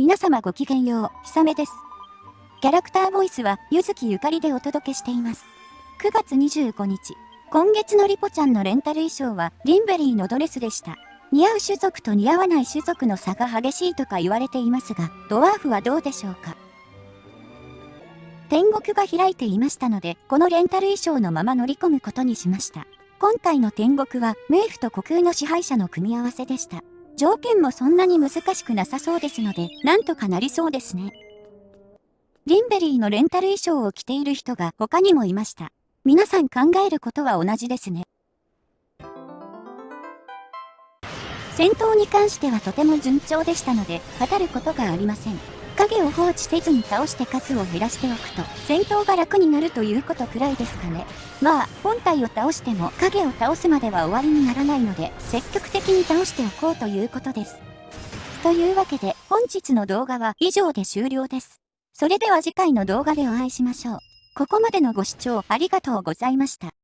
皆様ごきげんよう、ひさめです。キャラクターボイスは、ゆずきゆかりでお届けしています。9月25日、今月のリポちゃんのレンタル衣装は、リンベリーのドレスでした。似合う種族と似合わない種族の差が激しいとか言われていますが、ドワーフはどうでしょうか天国が開いていましたので、このレンタル衣装のまま乗り込むことにしました。今回の天国は、冥府と虚空の支配者の組み合わせでした。条件もそんなに難しくなさそうですので、なんとかなりそうですね。リンベリーのレンタル衣装を着ている人が他にもいました。皆さん考えることは同じですね。戦闘に関してはとても順調でしたので、語ることがありません。影を放置せずに倒して数を減らしておくと、戦闘が楽になるということくらいですかね。まあ、本体を倒しても影を倒すまでは終わりにならないので、積極的に倒しておこうということです。というわけで、本日の動画は以上で終了です。それでは次回の動画でお会いしましょう。ここまでのご視聴ありがとうございました。